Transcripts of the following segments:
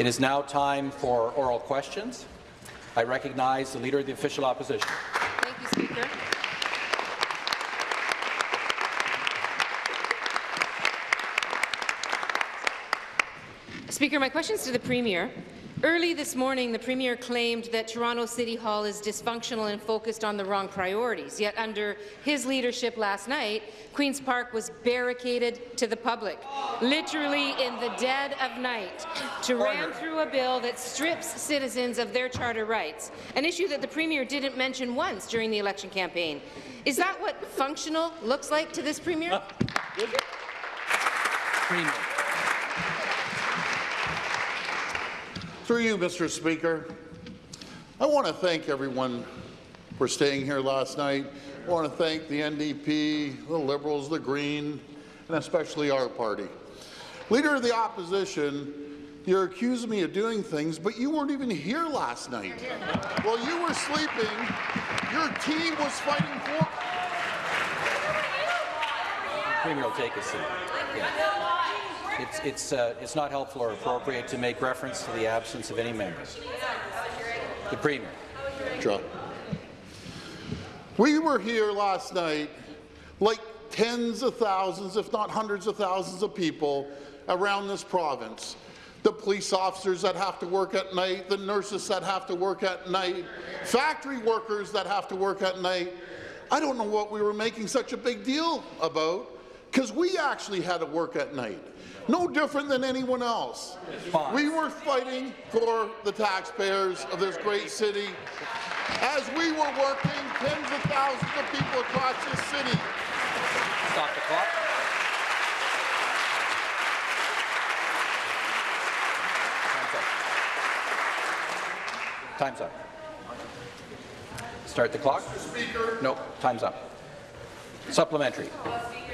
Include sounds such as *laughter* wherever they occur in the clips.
It is now time for oral questions. I recognize the Leader of the Official Opposition. Thank you, Speaker. Speaker, my question is to the Premier. Early this morning, the Premier claimed that Toronto City Hall is dysfunctional and focused on the wrong priorities, yet under his leadership last night, Queen's Park was barricaded to the public, literally in the dead of night, to ram through a bill that strips citizens of their charter rights, an issue that the Premier didn't mention once during the election campaign. Is that what functional looks like to this Premier? *laughs* Premier. Through you, Mr. Speaker, I want to thank everyone for staying here last night. I want to thank the NDP, the Liberals, the Green, and especially our party. Leader of the Opposition, you're accusing me of doing things, but you weren't even here last night. While you were sleeping, your team was fighting for... Premier will take a seat. Yeah. It's, it's, uh, it's not helpful or appropriate to make reference to the absence of any members. The Premier. John. We were here last night like tens of thousands, if not hundreds of thousands of people around this province. The police officers that have to work at night, the nurses that have to work at night, factory workers that have to work at night. I don't know what we were making such a big deal about, because we actually had to work at night no different than anyone else. We were fighting for the taxpayers of this great city as we were working tens of thousands of people across this city. Stop the clock. Time's up. Time's up. Start the clock. Speaker. No, time's up. Supplementary.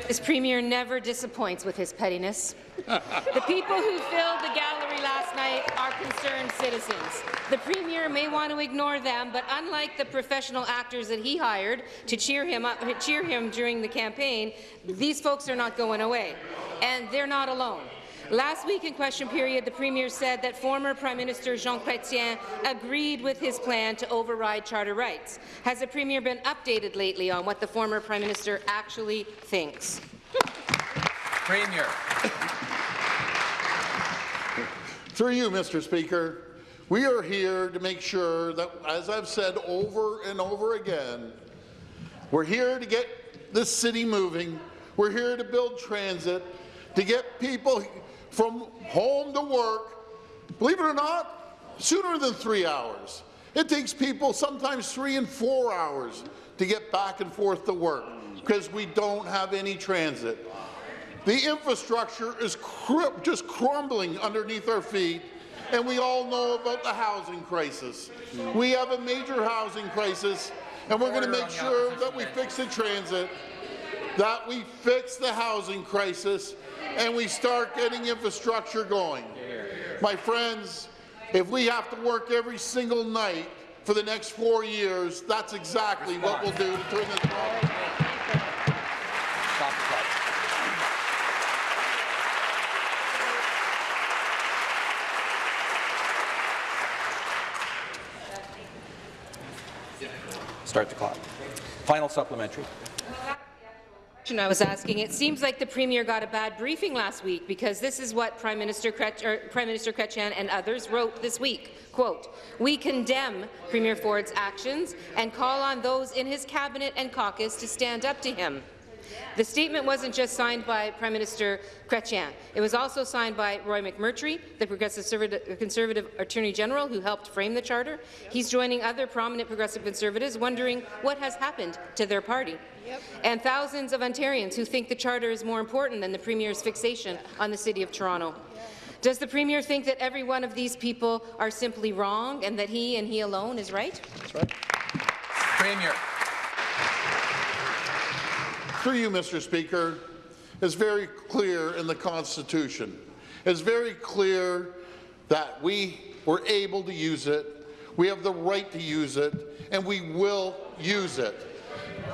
This Premier never disappoints with his pettiness. the people who filled the gallery last night are concerned citizens. The Premier may want to ignore them, but unlike the professional actors that he hired to cheer him up, cheer him during the campaign, these folks are not going away, and they're not alone. Last week in question period, the Premier said that former Prime Minister Jean Chrétien agreed with his plan to override charter rights. Has the Premier been updated lately on what the former Prime Minister actually thinks? Premier. Through you, Mr. Speaker, we are here to make sure that, as I've said over and over again, we're here to get this city moving. We're here to build transit, to get people from home to work, believe it or not, sooner than three hours. It takes people sometimes three and four hours to get back and forth to work because we don't have any transit. The infrastructure is cr just crumbling underneath our feet, and we all know about the housing crisis. We have a major housing crisis, and we're going to make sure that we fix the transit, that we fix the housing crisis, and we start getting infrastructure going. My friends, if we have to work every single night for the next four years, that's exactly what we'll do to turn this problem. Start the clock. Final supplementary. I was asking. It seems like the Premier got a bad briefing last week because this is what Prime Minister, Kret Prime Minister and others wrote this week. Quote, we condemn Premier Ford's actions and call on those in his cabinet and caucus to stand up to him. The statement wasn't just signed by Prime Minister Chrétien. It was also signed by Roy McMurtry, the Progressive Conservative Attorney General who helped frame the Charter. He's joining other prominent Progressive Conservatives wondering what has happened to their party. Yep. And thousands of Ontarians who think the Charter is more important than the Premier's fixation on the City of Toronto. Does the Premier think that every one of these people are simply wrong and that he and he alone is right? That's right. Premier. Through you, Mr. Speaker, it's very clear in the Constitution. It's very clear that we were able to use it, we have the right to use it, and we will use it.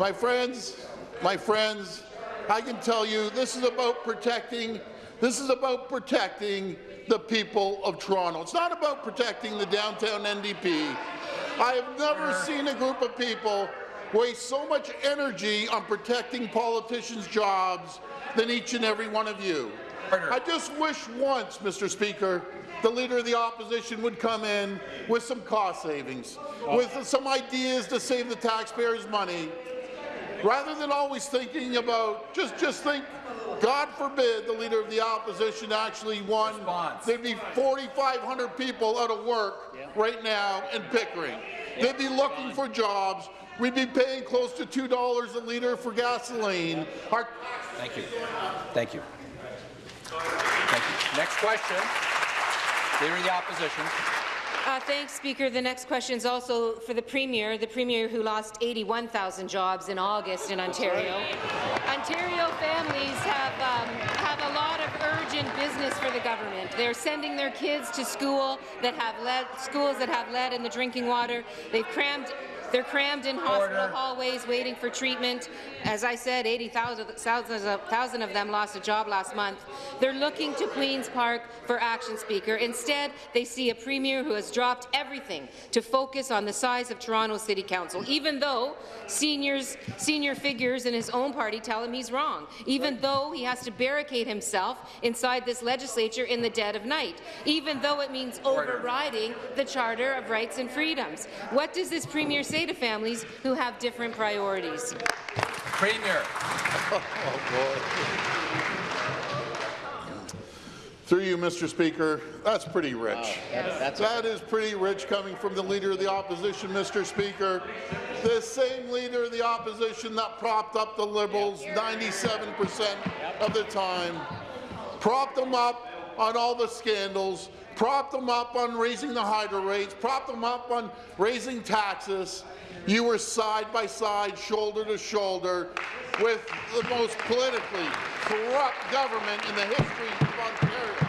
My friends, my friends, I can tell you this is about protecting, this is about protecting the the people of Toronto. It's not about protecting the downtown NDP. I have never seen a group of people waste so much energy on protecting politicians' jobs than each and every one of you. I just wish once, Mr. Speaker, the Leader of the Opposition would come in with some cost savings, with some ideas to save the taxpayers money, rather than always thinking about, just, just think, God forbid the Leader of the Opposition actually won, Response. there'd be 4,500 people out of work right now in Pickering. They'd be looking for jobs. We'd be paying close to $2 a litre for gasoline. Our Thank you. Thank you. Thank you. Next question. Leader of the Opposition. Uh, thanks, Speaker. The next question is also for the Premier, the Premier who lost 81,000 jobs in August in Ontario. Ontario families have, um, have a lot of urgent business for the government. They're sending their kids to school that have lead, schools that have lead in the drinking water. They've crammed they're crammed in hospital hallways waiting for treatment. As I said, 80,000 thousands of, thousand of them lost a job last month. They're looking to Queen's Park for action, Speaker. Instead, they see a premier who has dropped everything to focus on the size of Toronto City Council, even though seniors, senior figures in his own party tell him he's wrong, even though he has to barricade himself inside this legislature in the dead of night, even though it means overriding the Charter of Rights and Freedoms. What does this premier say to families who have different priorities? Premier. *laughs* Oh, Through you, Mr. Speaker, that's pretty rich. That is pretty rich coming from the Leader of the Opposition, Mr. Speaker. The same Leader of the Opposition that propped up the Liberals 97% of the time, propped them up on all the scandals, propped them up on raising the hydro rates, propped them up on raising taxes. You were side by side, shoulder to shoulder, with the most politically corrupt government in the history of Ontario.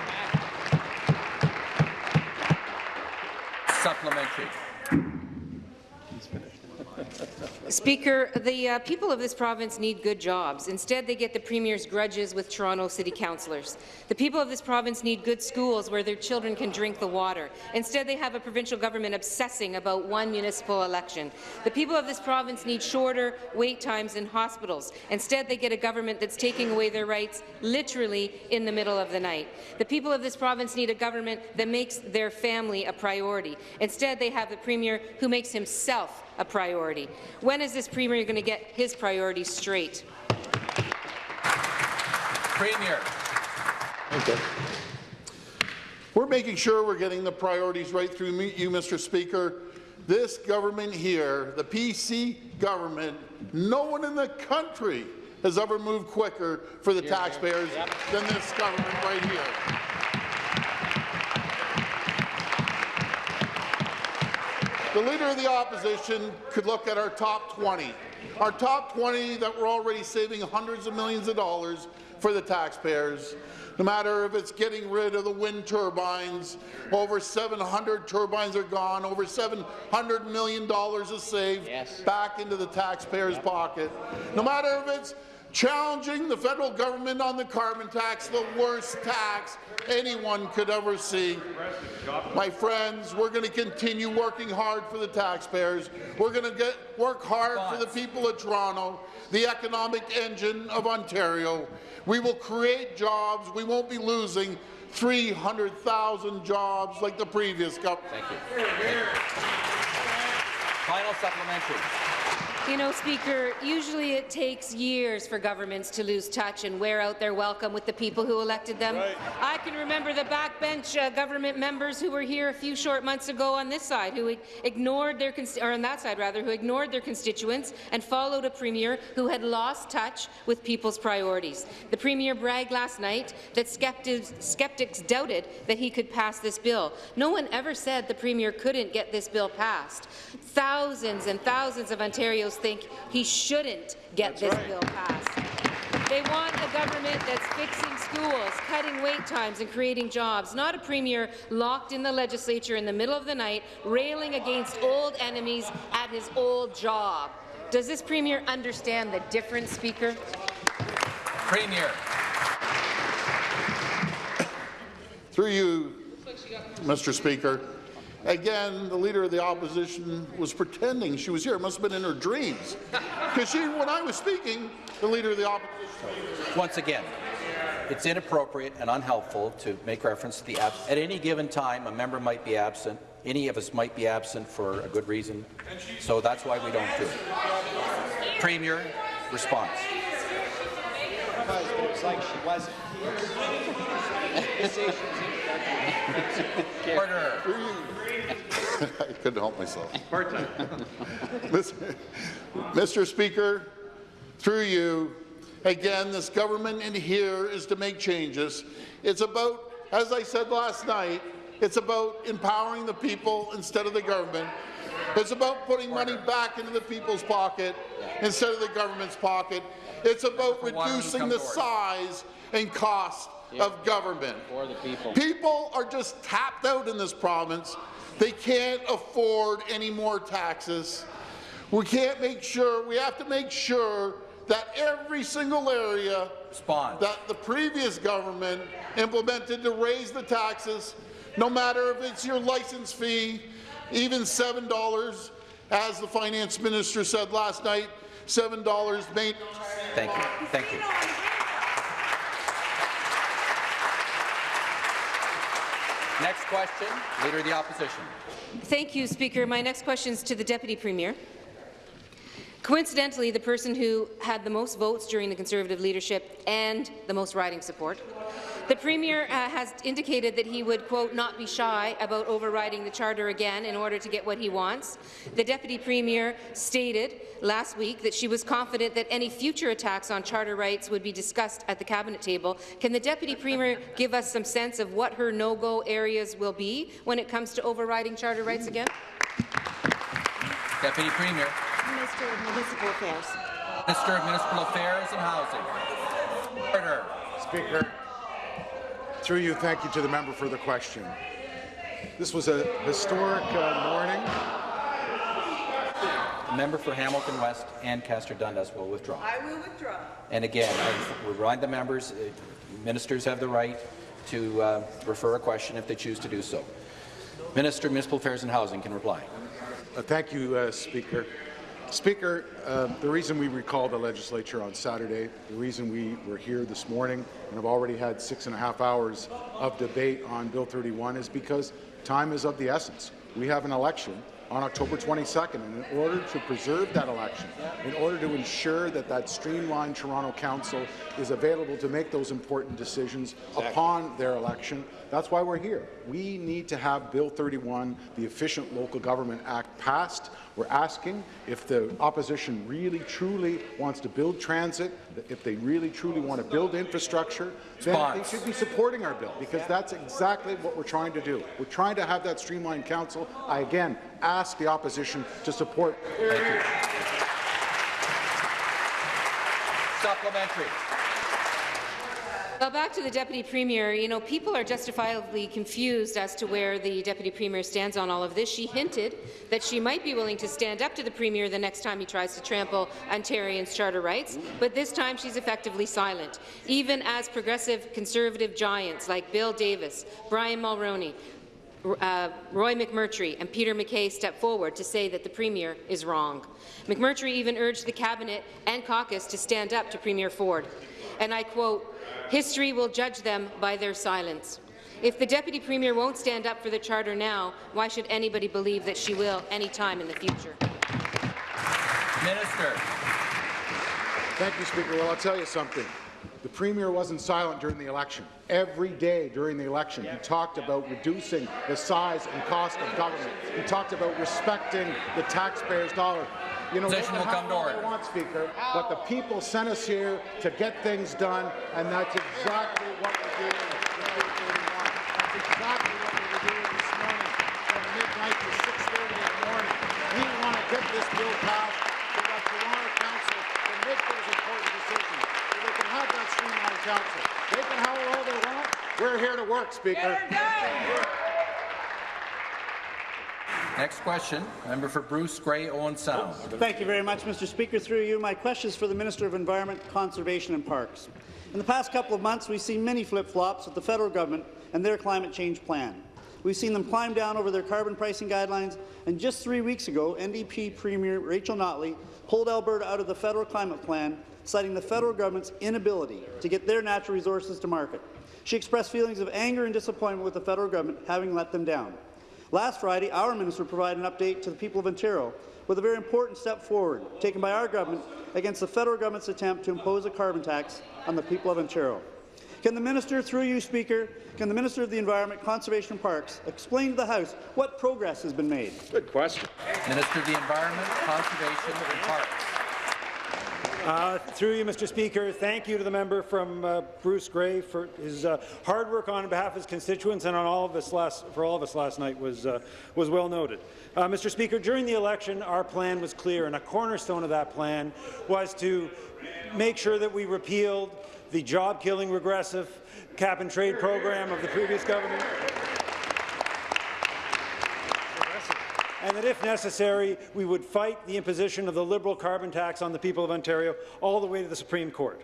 Supplementary. *laughs* Speaker, the uh, people of this province need good jobs. Instead, they get the Premier's grudges with Toronto City councillors. The people of this province need good schools where their children can drink the water. Instead, they have a provincial government obsessing about one municipal election. The people of this province need shorter wait times in hospitals. Instead, they get a government that's taking away their rights literally in the middle of the night. The people of this province need a government that makes their family a priority. Instead, they have a Premier who makes himself a priority. When is this Premier going to get his priorities straight? Premier. Okay. We're making sure we're getting the priorities right through you, Mr. Speaker. This government here, the PC government, no one in the country has ever moved quicker for the taxpayers than this government right here. The Leader of the Opposition could look at our top 20. Our top 20 that we're already saving hundreds of millions of dollars for the taxpayers. No matter if it's getting rid of the wind turbines, over 700 turbines are gone, over $700 million is saved back into the taxpayer's pocket. No matter if it's challenging the federal government on the carbon tax, the worst tax anyone could ever see. My friends, we're going to continue working hard for the taxpayers. We're going to get work hard for the people of Toronto, the economic engine of Ontario. We will create jobs. We won't be losing 300,000 jobs like the previous government. Thank you. Final supplementary. You know, Speaker, usually it takes years for governments to lose touch and wear out their welcome with the people who elected them. Right. I can remember the backbench uh, government members who were here a few short months ago on this side who ignored their, or on that side rather, who ignored their constituents and followed a premier who had lost touch with people's priorities. The premier bragged last night that skeptics, skeptics doubted that he could pass this bill. No one ever said the premier couldn't get this bill passed. Thousands and thousands of Ontarians think he shouldn't get That's this right. bill passed. They want a government that's fixing schools, cutting wait times and creating jobs, not a premier locked in the legislature in the middle of the night, railing against old enemies at his old job. Does this premier understand the difference, Speaker? Premier. Through you, Mr. Speaker, again, the Leader of the Opposition was pretending she was here. It must have been in her dreams. *laughs* Because she, when I was speaking, the Leader of the Opposition Once again, it's inappropriate and unhelpful to make reference to the abs At any given time, a member might be absent. Any of us might be absent for a good reason. So that's why we don't do it. Premier, response. Because it was like she wasn't here. *laughs* Say she was here. Order. *laughs* *laughs* I couldn't help myself. Part Mr. Mr. Speaker, through you, again, this government in here is to make changes. It's about, as I said last night, it's about empowering the people instead of the government. It's about putting money back into the people's pocket instead of the government's pocket. It's about reducing the size and cost of government. For the people. People are just tapped out in this province. They can't afford any more taxes. We can't make sure, we have to make sure that every single area Response. that the previous government implemented to raise the taxes, no matter if it's your license fee, even $7, as the finance minister said last night, $7 may Thank you. Thank you. Next question, Leader of the Opposition. Thank you, Speaker. My next question is to the Deputy Premier. Coincidentally, the person who had the most votes during the Conservative leadership and the most riding support. The Premier uh, has indicated that he would, quote, not be shy about overriding the Charter again in order to get what he wants. The Deputy Premier stated last week that she was confident that any future attacks on Charter rights would be discussed at the Cabinet table. Can the Deputy Premier give us some sense of what her no-go areas will be when it comes to overriding Charter rights again? Deputy Premier, Minister of Municipal Affairs. Minister of Municipal Affairs and Housing. Order. Speaker, through you, thank you to the member for the question. This was a historic uh, morning. The member for Hamilton West Ancaster Dundas will withdraw. I will withdraw. And again, I remind the members, uh, ministers have the right to uh, refer a question if they choose to do so. Minister of Municipal Affairs and Housing can reply. Uh, Thank you, uh, Speaker. Speaker, uh, the reason we recalled the legislature on Saturday, the reason we were here this morning and have already had six and a half hours of debate on Bill 31 is because time is of the essence. We have an election on October 22nd, and in order to preserve that election, in order to ensure that that streamlined Toronto Council is available to make those important decisions upon their election, that's why we're here. We need to have Bill 31, the Efficient Local Government Act, passed. We're asking if the opposition really, truly wants to build transit, if they really, truly want to build infrastructure, then they should be supporting our bill, because that's exactly what we're trying to do. We're trying to have that streamlined council. I, again, ask the opposition to support Thank you. Supplementary. Well, back to the Deputy Premier. You know, people are justifiably confused as to where the Deputy Premier stands on all of this. She hinted that she might be willing to stand up to the Premier the next time he tries to trample Ontarians' charter rights, but this time she's effectively silent, even as progressive conservative giants like Bill Davis, Brian Mulroney, uh, Roy McMurtry and Peter MacKay stepped forward to say that the Premier is wrong. McMurtry even urged the Cabinet and caucus to stand up to Premier Ford. And I quote, History will judge them by their silence. If the Deputy Premier won't stand up for the Charter now, why should anybody believe that she will any time in the future? Minister. Thank you, Speaker. Well, I'll tell you something. The Premier wasn't silent during the election. Every day during the election, he talked about reducing the size and cost of government. He talked about respecting the taxpayers' dollar. You know, Position will come to order. want, Speaker, but the people sent us here to get things done, and that's exactly what we're doing. with Bill 31. That's exactly what we were doing this morning from midnight to 6.30 in the morning. We want to get this bill passed so that Toronto Council can make those important decisions, so they can have that streamlined council. They can howl all they want. We're here to work, Speaker. Next question, member for Bruce Grey Owen Sound. Thank you very much, Mr. Speaker. Through you, my question is for the Minister of Environment, Conservation and Parks. In the past couple of months, we've seen many flip-flops with the federal government and their climate change plan. We've seen them climb down over their carbon pricing guidelines, and just three weeks ago, NDP Premier Rachel Notley pulled Alberta out of the federal climate plan, citing the federal government's inability to get their natural resources to market. She expressed feelings of anger and disappointment with the federal government having let them down. Last Friday, our minister provided an update to the people of Ontario with a very important step forward taken by our government against the federal government's attempt to impose a carbon tax on the people of Ontario. Can the minister, through you, Speaker, can the Minister of the Environment, Conservation and Parks explain to the House what progress has been made? Good question. Minister of the Environment, Conservation and Parks. Uh, through you, Mr. Speaker, thank you to the member from uh, Bruce Grey for his uh, hard work on behalf of his constituents and on all of us last, for all of us last night was, uh, was well noted. Uh, Mr. Speaker, during the election, our plan was clear, and a cornerstone of that plan was to make sure that we repealed the job-killing regressive cap-and-trade program of the previous government. And that if necessary, we would fight the imposition of the Liberal carbon tax on the people of Ontario all the way to the Supreme Court.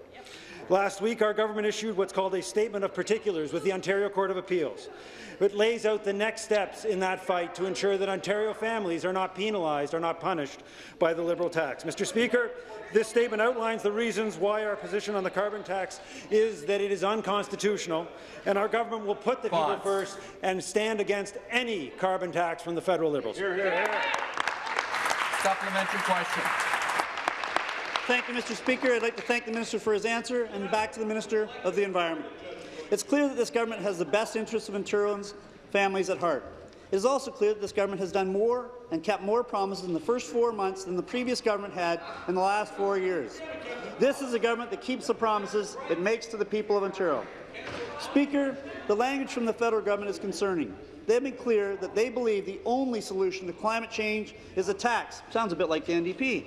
Last week, our government issued what's called a Statement of Particulars with the Ontario Court of Appeals. It lays out the next steps in that fight to ensure that Ontario families are not penalized or not punished by the Liberal tax. Mr. Speaker, this statement outlines the reasons why our position on the carbon tax is that it is unconstitutional, and our government will put the people first and stand against any carbon tax from the federal Liberals. Hear, hear, hear. Supplementary question. Thank you, Mr. Speaker. I'd like to thank the minister for his answer, and back to the Minister of the Environment. It's clear that this government has the best interests of Ontarians' families at heart. It is also clear that this government has done more and kept more promises in the first four months than the previous government had in the last four years. This is a government that keeps the promises it makes to the people of Ontario. Speaker, the language from the federal government is concerning. They have been clear that they believe the only solution to climate change is a tax. Sounds a bit like the NDP.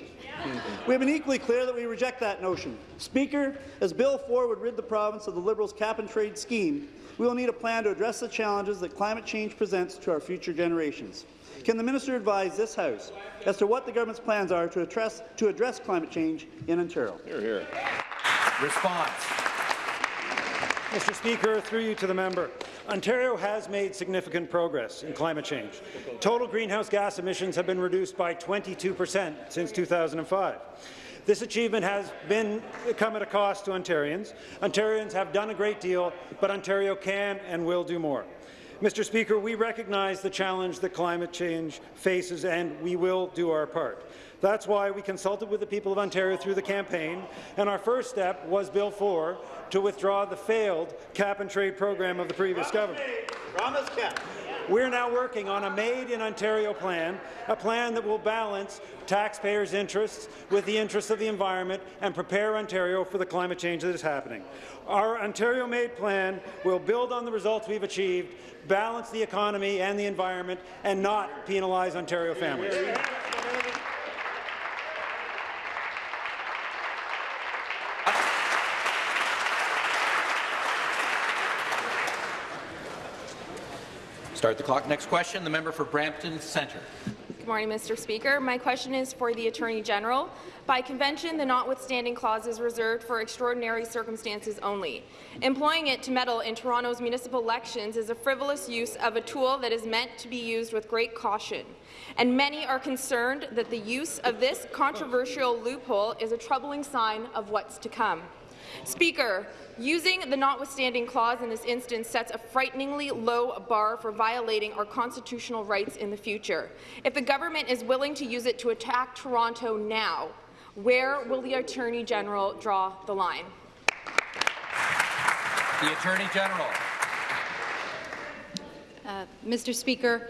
We have been equally clear that we reject that notion. Speaker, as Bill 4 would rid the province of the Liberals' cap-and-trade scheme, we will need a plan to address the challenges that climate change presents to our future generations. Can the minister advise this House as to what the government's plans are to address, to address climate change in Ontario? Hear, hear. Response. Mr. Speaker, through you to the member. Ontario has made significant progress in climate change. Total greenhouse gas emissions have been reduced by 22 per cent since 2005. This achievement has been come at a cost to Ontarians. Ontarians have done a great deal, but Ontario can and will do more. Mr. Speaker, we recognize the challenge that climate change faces, and we will do our part. That's why we consulted with the people of Ontario through the campaign, and our first step was Bill 4 to withdraw the failed cap-and-trade program of the previous government. Promise kept. We're now working on a Made in Ontario plan, a plan that will balance taxpayers' interests with the interests of the environment and prepare Ontario for the climate change that is happening. Our Ontario Made plan will build on the results we've achieved, balance the economy and the environment, and not penalize Ontario families. Start the clock. Next question, the member for Brampton Centre. Good morning, Mr. Speaker. My question is for the Attorney General. By convention, the notwithstanding clause is reserved for extraordinary circumstances only. Employing it to meddle in Toronto's municipal elections is a frivolous use of a tool that is meant to be used with great caution. And many are concerned that the use of this controversial loophole is a troubling sign of what's to come. Speaker, using the notwithstanding clause in this instance sets a frighteningly low bar for violating our constitutional rights in the future. If the government is willing to use it to attack Toronto now, where will the Attorney General draw the line? The Attorney General. Uh, Mr. Speaker,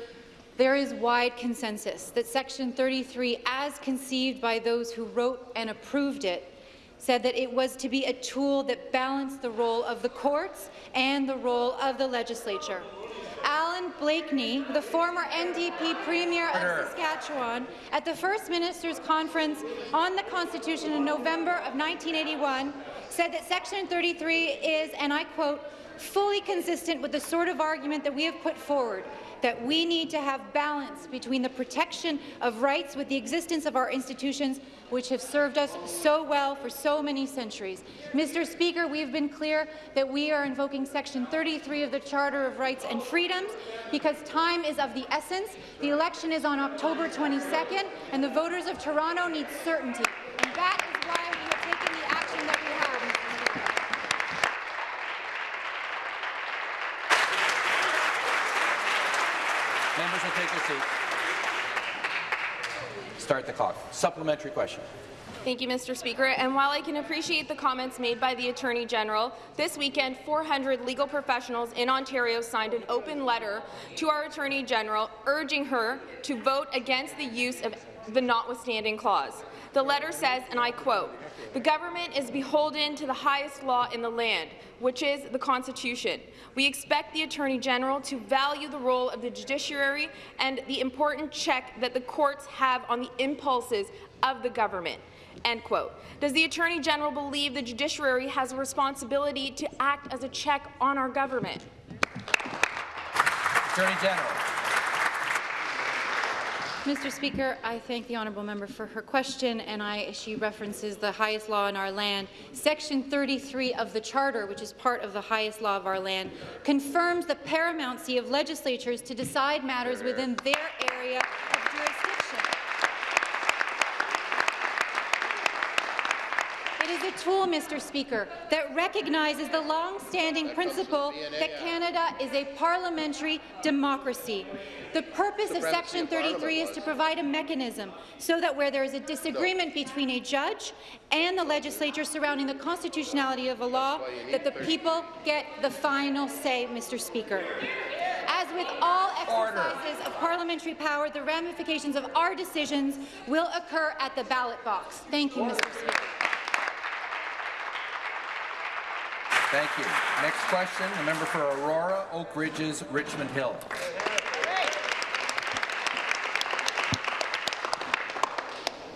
there is wide consensus that Section 33, as conceived by those who wrote and approved it, said that it was to be a tool that balanced the role of the courts and the role of the legislature. Allan Blakeney, the former NDP Premier of Saskatchewan, at the First Ministers' Conference on the Constitution in November of 1981, said that Section 33 is, and I quote, fully consistent with the sort of argument that we have put forward, that we need to have balance between the protection of rights with the existence of our institutions, which have served us so well for so many centuries. Mr. Speaker, we have been clear that we are invoking Section 33 of the Charter of Rights and Freedoms because time is of the essence. The election is on October 22nd, and the voters of Toronto need certainty. And is why we have taken the action that we have. Mr. Speaker. Members will take their seats. Start the clock. Supplementary question. Thank you, Mr. Speaker. And while I can appreciate the comments made by the Attorney General, this weekend 400 legal professionals in Ontario signed an open letter to our Attorney General urging her to vote against the use of the notwithstanding clause. The letter says, and I quote, the government is beholden to the highest law in the land, which is the Constitution. We expect the Attorney General to value the role of the judiciary and the important check that the courts have on the impulses of the government. End quote. Does the Attorney General believe the judiciary has a responsibility to act as a check on our government? Attorney General. Mr. Speaker, I thank the honourable member for her question, and I, she references the highest law in our land. Section 33 of the Charter, which is part of the highest law of our land, confirms the paramountcy of legislatures to decide matters within their area of jurisdiction. It is a tool, Mr. Speaker, that recognizes the long-standing principle that Canada is a parliamentary democracy. The purpose of Section 33 is to provide a mechanism so that where there is a disagreement between a judge and the legislature surrounding the constitutionality of a law, that the people get the final say, Mr. Speaker. As with all exercises of parliamentary power, the ramifications of our decisions will occur at the ballot box. Thank you, Mr. Speaker. Thank you. Next question, the member for Aurora, Oak Ridges, Richmond Hill.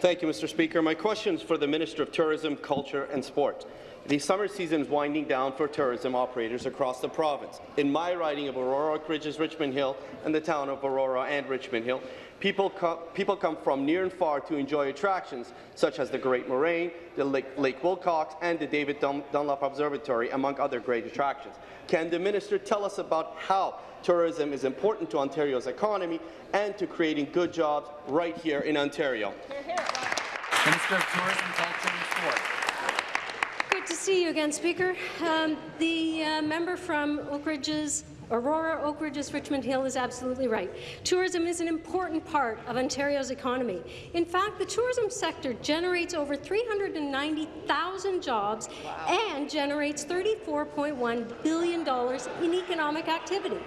Thank you, Mr. Speaker. My question is for the Minister of Tourism, Culture and Sport. The summer season is winding down for tourism operators across the province. In my riding of Aurora, Oak Ridges, Richmond Hill, and the town of Aurora and Richmond Hill, people, co people come from near and far to enjoy attractions such as the Great Moraine, the Lake, Lake Wilcox, and the David Dun Dunlop Observatory, among other great attractions. Can the minister tell us about how tourism is important to Ontario's economy and to creating good jobs right here in Ontario? Minister of Tourism, Culture and Sport. Good to see you again, Speaker. Um, the uh, member from Oak Ridges, Aurora, Oak Ridges, Richmond Hill is absolutely right. Tourism is an important part of Ontario's economy. In fact, the tourism sector generates over 390,000 jobs and generates $34.1 billion in economic activity.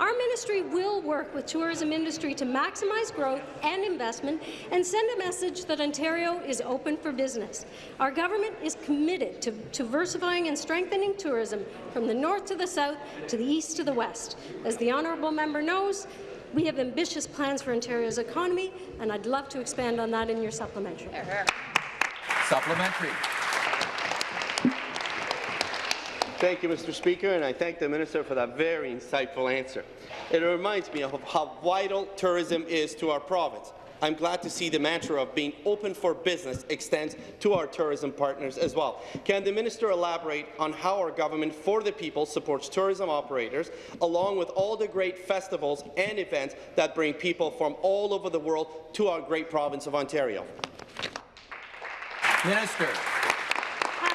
Our ministry will work with tourism industry to maximize growth and investment and send a message that Ontario is open for business. Our government is committed to, diversifying and strengthening tourism from the north to the south to the east to the west. As the honourable member knows, we have ambitious plans for Ontario's economy, and I'd love to expand on that in your supplementary. Supplementary. Thank you, Mr. Speaker, and I thank the Minister for that very insightful answer. It reminds me of how vital tourism is to our province. I'm glad to see the mantra of being open for business extends to our tourism partners as well. Can the minister elaborate on how our government for the people supports tourism operators, along with all the great festivals and events that bring people from all over the world to our great province of Ontario? Minister.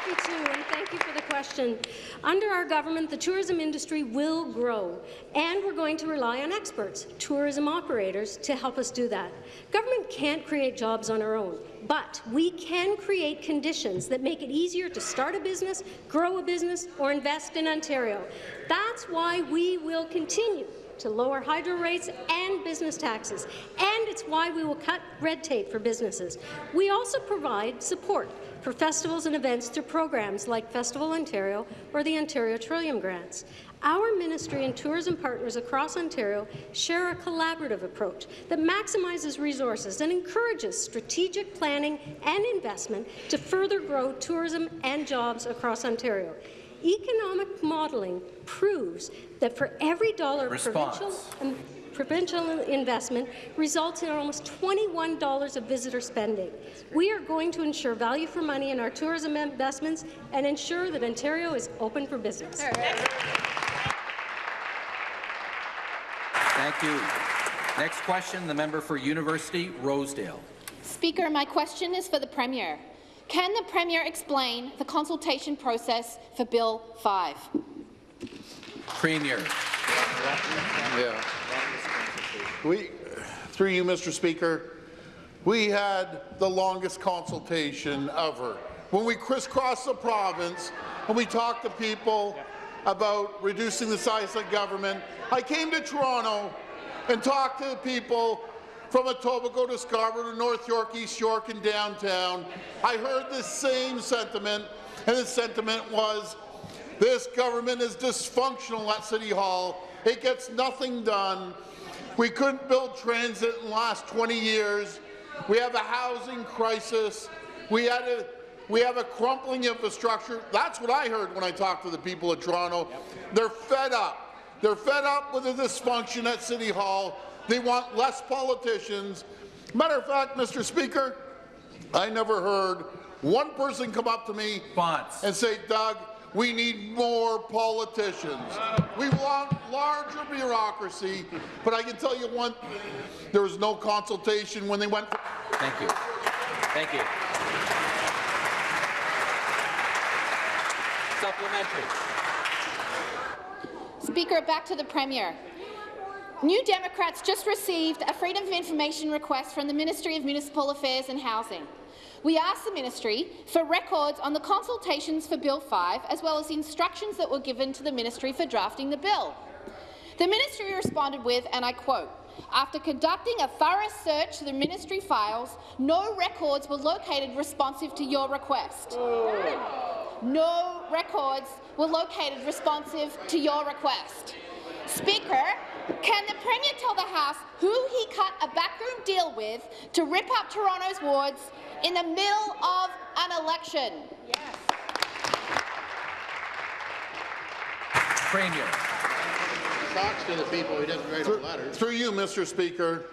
Happy to, and thank you for the question. Under our government, the tourism industry will grow, and we're going to rely on experts, tourism operators, to help us do that. Government can't create jobs on our own, but we can create conditions that make it easier to start a business, grow a business, or invest in Ontario. That's why we will continue to lower hydro rates and business taxes, and it's why we will cut red tape for businesses. We also provide support for festivals and events through programs like Festival Ontario or the Ontario Trillium Grants. Our ministry and tourism partners across Ontario share a collaborative approach that maximizes resources and encourages strategic planning and investment to further grow tourism and jobs across Ontario. Economic modelling proves that for every dollar Response. provincial and provincial investment results in almost $21 of visitor spending. We are going to ensure value for money in our tourism investments and ensure that Ontario is open for business. Thank you. Next question, the member for University Rosedale. Speaker, my question is for the Premier. Can the Premier explain the consultation process for Bill 5? Premier. Yeah. We, through you, Mr. Speaker, we had the longest consultation ever. When we crisscrossed the province and we talked to people about reducing the size of government, I came to Toronto and talked to the people from Etobicoke to Scarborough to North York, East York, and downtown. I heard the same sentiment, and the sentiment was this government is dysfunctional at City Hall. It gets nothing done. We couldn't build transit in the last 20 years. We have a housing crisis. We had a we have a crumbling infrastructure. That's what I heard when I talked to the people of Toronto. They're fed up. They're fed up with the dysfunction at City Hall. They want less politicians. Matter of fact, Mr. Speaker, I never heard one person come up to me and say, Doug, we need more politicians. We want larger bureaucracy, but I can tell you one thing, there was no consultation when they went. Thank you. Thank you. Supplementary. Speaker, back to the Premier. New Democrats just received a Freedom of Information request from the Ministry of Municipal Affairs and Housing. We asked the ministry for records on the consultations for Bill 5, as well as the instructions that were given to the ministry for drafting the bill. The ministry responded with, and I quote, after conducting a thorough search of the ministry files, no records were located responsive to your request. No records were located responsive to your request. Speaker, can the Premier tell the House who he cut a backroom deal with to rip up Toronto's wards in the middle of an election? Yes. Premier. talks to the people, he doesn't write a letter. Through you, Mr. Speaker,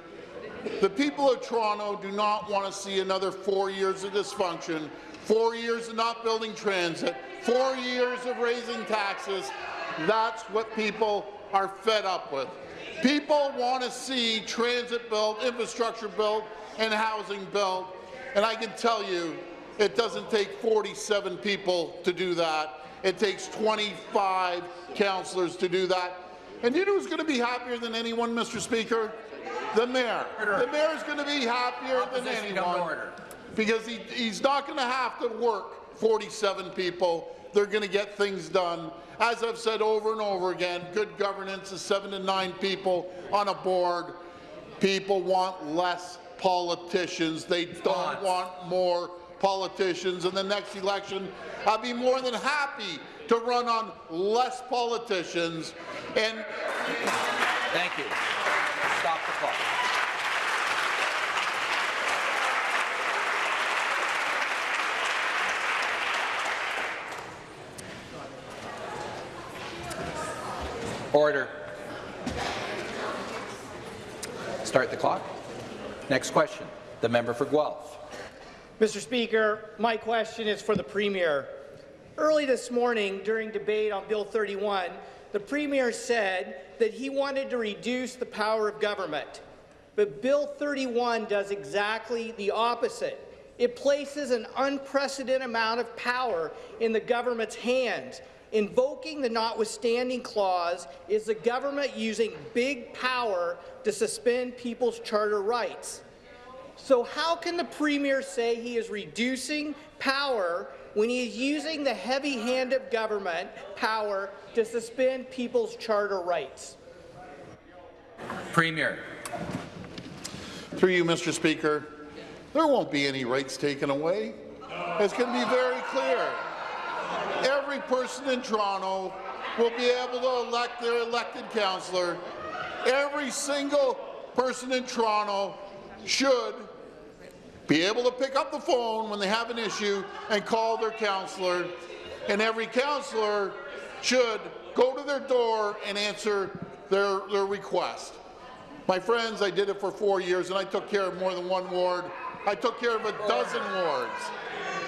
the people of Toronto do not want to see another four years of dysfunction, four years of not building transit, four years of raising taxes. That's what people are fed up with. People want to see transit built, infrastructure built, and housing built. And I can tell you, it doesn't take 47 people to do that. It takes 25 councillors to do that. And you know who's going to be happier than anyone, Mr. Speaker? The mayor. The mayor is going to be happier than Opposition come to anyone because he, he's not going to have to work 47 people. They're going to get things done. As I've said over and over again, good governance is seven to nine people on a board. People want less politicians. They don't want more politicians. In the next election, I'd be more than happy to run on less politicians and Thank you. Stop the clock. Order. Start the clock. Next question. The member for Guelph. Mr. Speaker, my question is for the Premier. Early this morning, during debate on Bill 31, the Premier said that he wanted to reduce the power of government. But Bill 31 does exactly the opposite. It places an unprecedented amount of power in the government's hands. Invoking the notwithstanding clause is the government using big power to suspend people's charter rights. So how can the Premier say he is reducing power when he is using the heavy hand of government power to suspend people's charter rights? Premier. Through you, Mr. Speaker, there won't be any rights taken away. It's going to be very clear. Every person in Toronto will be able to elect their elected councillor. Every single person in Toronto should be able to pick up the phone when they have an issue and call their councillor. And every councillor should go to their door and answer their, their request. My friends, I did it for four years, and I took care of more than one ward. I took care of a dozen wards.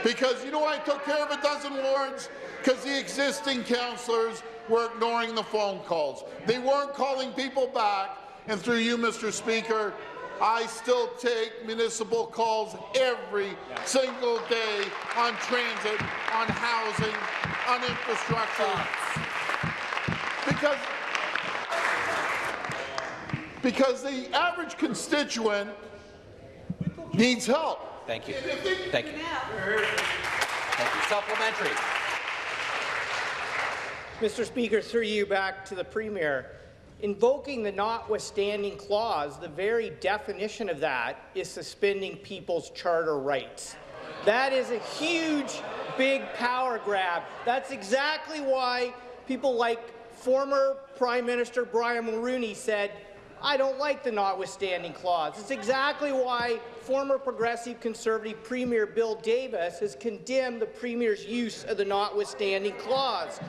Because you know why I took care of a dozen wards? Because the existing councillors were ignoring the phone calls. They weren't calling people back, and through you, Mr. Speaker, I still take municipal calls every single day on transit, on housing, on infrastructure. Because because the average constituent needs help. Thank you. Thank you. Thank you. Supplementary. Mr. Speaker, through you back to the Premier. Invoking the notwithstanding clause, the very definition of that is suspending people's charter rights. That is a huge, big power grab. That's exactly why people like former Prime Minister Brian Mulroney said, I don't like the notwithstanding clause. It's exactly why former progressive conservative Premier Bill Davis has condemned the Premier's use of the notwithstanding clause.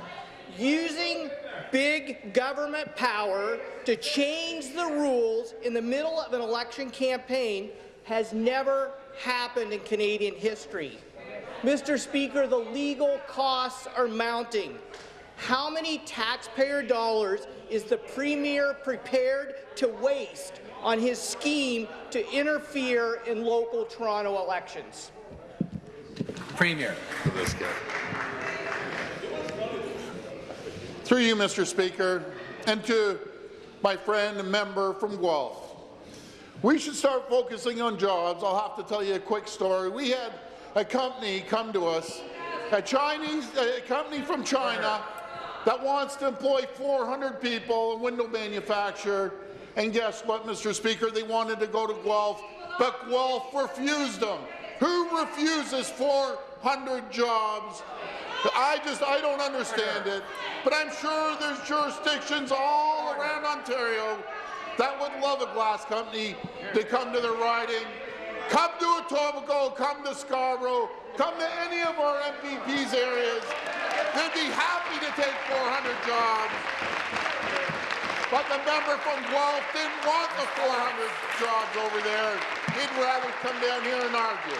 Using big government power to change the rules in the middle of an election campaign has never happened in Canadian history. Mr. Speaker, the legal costs are mounting. How many taxpayer dollars is the Premier prepared to waste on his scheme to interfere in local Toronto elections? Premier. Through you, Mr. Speaker, and to my friend and member from Guelph. We should start focusing on jobs. I'll have to tell you a quick story. We had a company come to us, a Chinese a company from China that wants to employ 400 people in window manufacture. And guess what, Mr. Speaker? They wanted to go to Guelph, but Guelph refused them. Who refuses 400 jobs I just, I don't understand it. But I'm sure there's jurisdictions all around Ontario that would love a glass company to come to their riding. Come to Etobicoke, come to Scarborough, come to any of our MPP's areas. They'd be happy to take 400 jobs. But the member from Guelph didn't want the 400 jobs over there. He'd rather come down here and argue.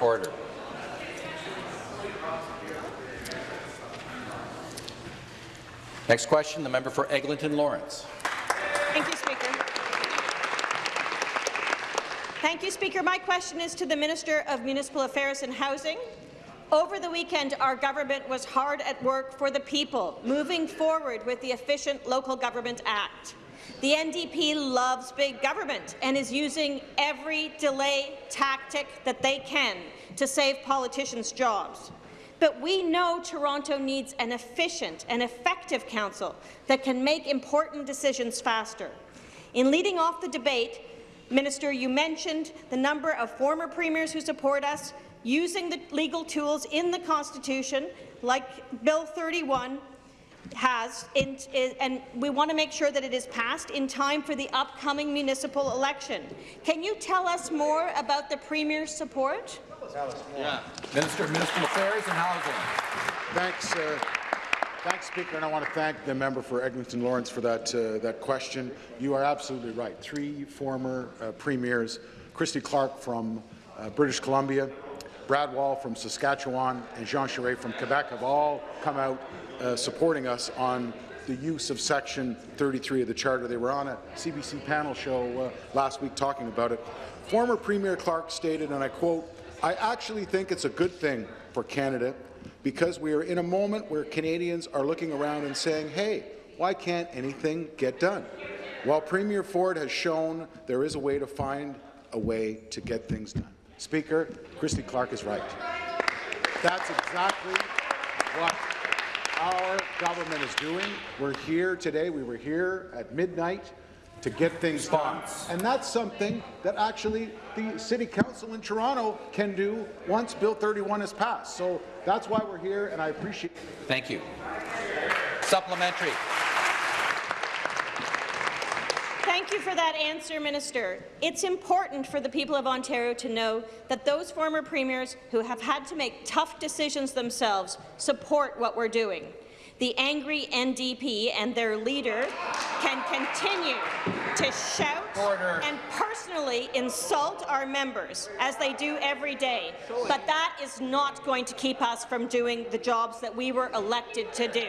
Order. Next question, the member for Eglinton Lawrence. Thank you, Speaker. Thank you, Speaker. My question is to the Minister of Municipal Affairs and Housing. Over the weekend, our government was hard at work for the people, moving forward with the Efficient Local Government Act. The NDP loves big government and is using every delay tactic that they can to save politicians' jobs. But we know Toronto needs an efficient and effective council that can make important decisions faster. In leading off the debate, Minister, you mentioned the number of former premiers who support us using the legal tools in the Constitution, like Bill 31, has, in, in, and we want to make sure that it is passed in time for the upcoming municipal election. Can you tell us more about the Premier's support? Yeah. Minister of Municipal Affairs and Housing. Thanks, uh, thanks, Speaker, and I want to thank the member for Eglinton Lawrence for that uh, that question. You are absolutely right. Three former uh, premiers, Christy Clark from uh, British Columbia, Brad Wall from Saskatchewan, and Jean Charest from Quebec have all come out uh, supporting us on the use of Section 33 of the Charter. They were on a CBC panel show uh, last week talking about it. Former Premier Clark stated, and I quote, I actually think it's a good thing for Canada because we are in a moment where Canadians are looking around and saying, hey, why can't anything get done? While Premier Ford has shown there is a way to find a way to get things done. Speaker, Christy Clark is right. That's exactly what our government is doing. We're here today. We were here at midnight to get things done. And that's something that actually the City Council in Toronto can do once Bill 31 is passed. So that's why we're here, and I appreciate it. Thank you. Supplementary. Thank you for that answer, Minister. It's important for the people of Ontario to know that those former premiers who have had to make tough decisions themselves support what we're doing. The angry NDP and their leader can continue to shout Order. and personally insult our members, as they do every day. But that is not going to keep us from doing the jobs that we were elected to do.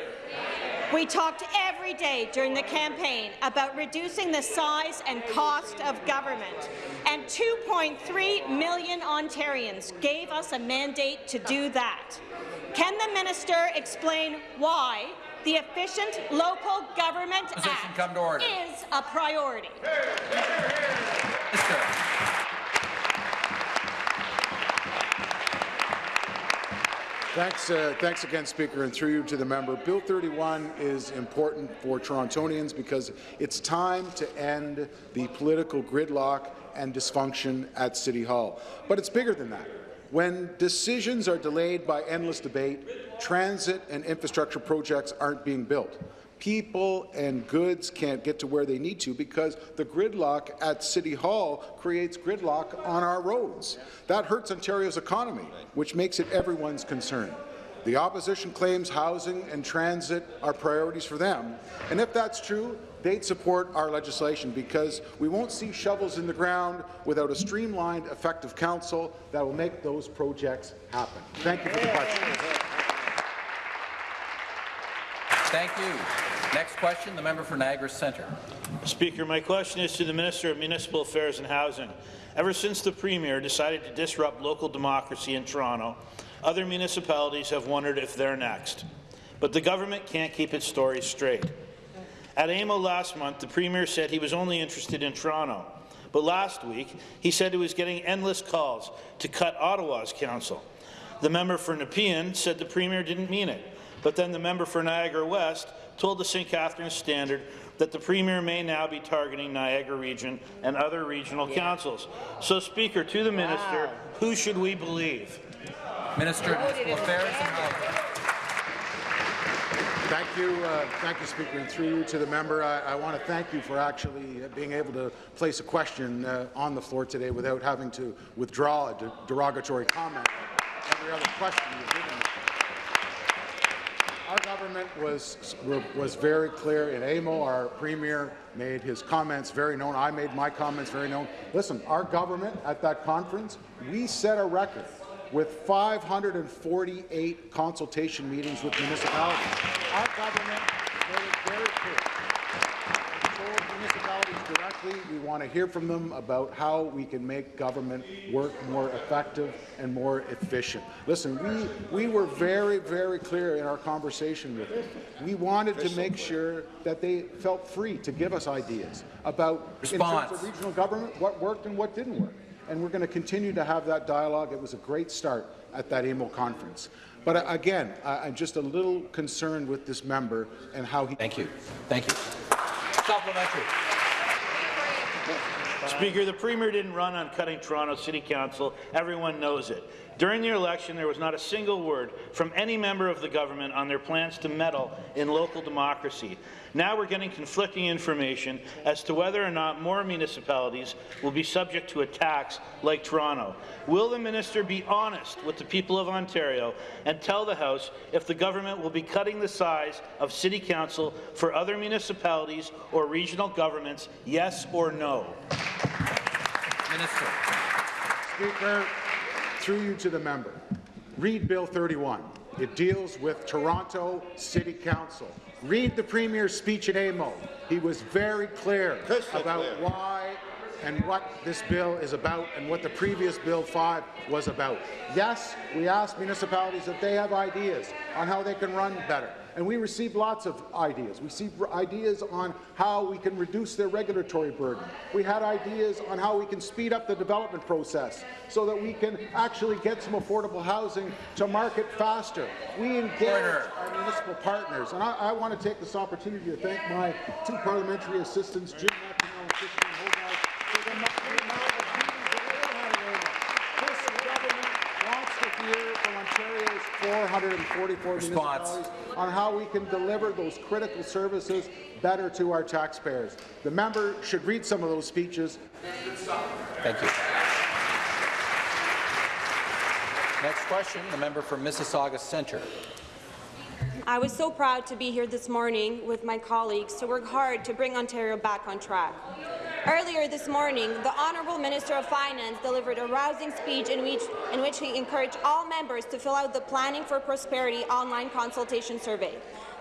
We talked every day during the campaign about reducing the size and cost of government, and 2.3 million Ontarians gave us a mandate to do that. Can the minister explain why the Efficient Local Government Position Act come to order. is a priority? Minister. Thanks, uh, thanks again, Speaker, and through you to the member. Bill 31 is important for Torontonians because it's time to end the political gridlock and dysfunction at City Hall. But it's bigger than that. When decisions are delayed by endless debate, transit and infrastructure projects aren't being built. People and goods can't get to where they need to because the gridlock at City Hall creates gridlock on our roads. That hurts Ontario's economy, which makes it everyone's concern. The opposition claims housing and transit are priorities for them, and if that's true, they'd support our legislation because we won't see shovels in the ground without a streamlined, effective council that will make those projects happen. Thank you for the question. Thank you. Next question, the member for Niagara Centre. Speaker, my question is to the Minister of Municipal Affairs and Housing. Ever since the Premier decided to disrupt local democracy in Toronto, other municipalities have wondered if they're next. But the government can't keep its story straight. At AMO last month, the Premier said he was only interested in Toronto. But last week, he said he was getting endless calls to cut Ottawa's council. The member for Nepean said the Premier didn't mean it. But then the member for Niagara West told the St. Catharines Standard that the Premier may now be targeting Niagara Region and other regional councils. So, Speaker, to the Minister, who should we believe? Minister of Municipal Affairs and Housing. Thank you, uh, thank you, Speaker, and through you to the member. I, I want to thank you for actually being able to place a question uh, on the floor today without having to withdraw a de derogatory comment. Every other question you've given. Our government was was very clear in AMO. Our premier made his comments very known. I made my comments very known. Listen, our government at that conference, we set a record with 548 consultation meetings with municipalities. Our government made it very clear. We told municipalities directly we want to hear from them about how we can make government work more effective and more efficient. Listen, we, we were very, very clear in our conversation with them. We wanted to make sure that they felt free to give us ideas about, in terms of regional government, what worked and what didn't work and we're going to continue to have that dialogue. It was a great start at that AMO conference. But uh, again, I'm just a little concerned with this member and how he. Thank you. Thank you. Supplementary. Speaker, the Premier didn't run on cutting Toronto City Council. Everyone knows it. During the election, there was not a single word from any member of the government on their plans to meddle in local democracy. Now we're getting conflicting information as to whether or not more municipalities will be subject to a tax like Toronto. Will the minister be honest with the people of Ontario and tell the House if the government will be cutting the size of City Council for other municipalities or regional governments, yes or no? Minister. Speaker, through you to the member, read Bill 31. It deals with Toronto City Council. Read the Premier's speech at AMO. He was very clear about why and what this bill is about and what the previous Bill 5 was about. Yes, we asked municipalities if they have ideas on how they can run better. And we received lots of ideas. We received ideas on how we can reduce their regulatory burden. We had ideas on how we can speed up the development process so that we can actually get some affordable housing to market faster. We engaged our municipal partners. And I, I want to take this opportunity to thank my two parliamentary assistants, Jim McEnroe and Christine Hogarth, for the amount of meetings that they had at AMO. This government wants to hear from Ontario's 444 Response. municipalities on how we can deliver those critical services better to our taxpayers. The member should read some of those speeches. Thank you. Next question, the member for Mississauga Centre. I was so proud to be here this morning with my colleagues to work hard to bring Ontario back on track. Earlier this morning, the Honourable Minister of Finance delivered a rousing speech in which, in which he encouraged all members to fill out the Planning for Prosperity online consultation survey.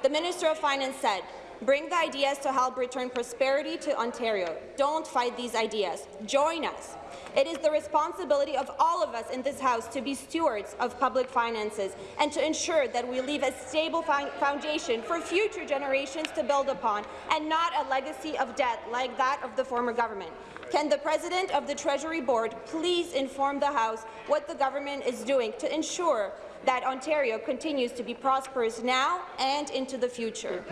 The Minister of Finance said, Bring the ideas to help return prosperity to Ontario. Don't fight these ideas. Join us. It is the responsibility of all of us in this House to be stewards of public finances and to ensure that we leave a stable foundation for future generations to build upon and not a legacy of debt like that of the former government. Can the President of the Treasury Board please inform the House what the government is doing to ensure that Ontario continues to be prosperous now and into the future.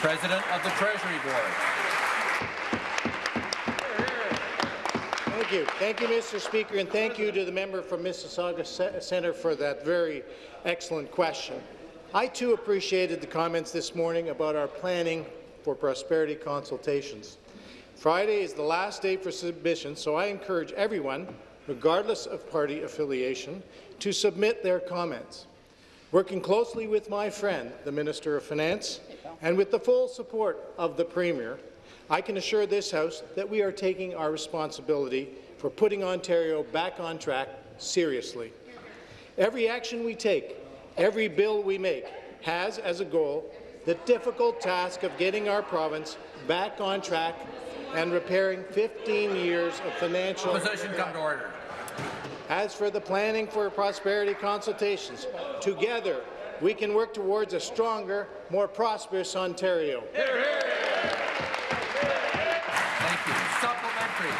President of the Treasury Board. Thank you. Thank you, Mr. Speaker, and thank you to the member from Mississauga Centre for that very excellent question. I too appreciated the comments this morning about our planning for prosperity consultations. Friday is the last day for submission, so I encourage everyone, regardless of party affiliation, to submit their comments. Working closely with my friend, the Minister of Finance, and with the full support of the Premier, I can assure this House that we are taking our responsibility for putting Ontario back on track seriously. Every action we take, every bill we make, has as a goal the difficult task of getting our province back on track and repairing 15 years of financial... Opposition come to order. As for the planning for prosperity consultations, together we can work towards a stronger, more prosperous Ontario. Thank you. Supplementary.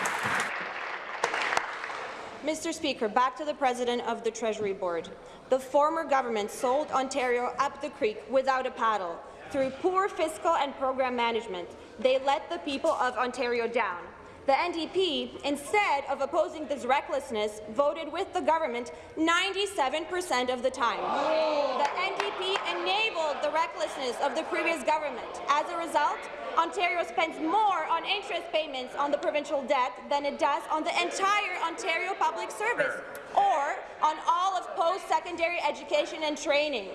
Mr. Speaker, back to the President of the Treasury Board. The former government sold Ontario up the creek without a paddle. Through poor fiscal and program management, they let the people of Ontario down. The NDP, instead of opposing this recklessness, voted with the government 97% of the time. The NDP enabled the recklessness of the previous government. As a result, Ontario spends more on interest payments on the provincial debt than it does on the entire Ontario public service or on all of post-secondary education and training.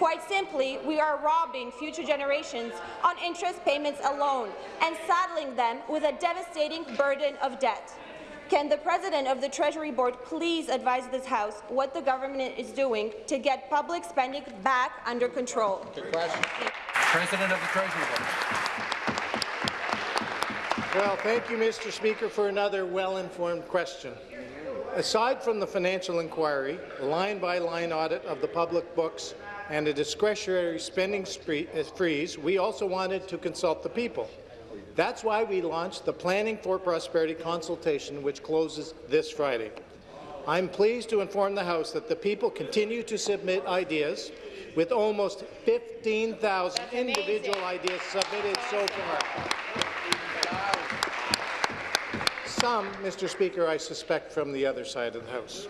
Quite simply, we are robbing future generations on interest payments alone and saddling them with a devastating burden of debt. Can the President of the Treasury Board please advise this House what the government is doing to get public spending back under control? President of the Treasury Board. Well, thank you, Mr. Speaker, for another well-informed question. Aside from the financial inquiry, line-by-line -line audit of the public books and a discretionary spending uh, freeze, we also wanted to consult the people. That's why we launched the Planning for Prosperity consultation, which closes this Friday. I'm pleased to inform the House that the people continue to submit ideas, with almost 15,000 individual ideas submitted so far. Some, Mr. Speaker, I suspect from the other side of the House.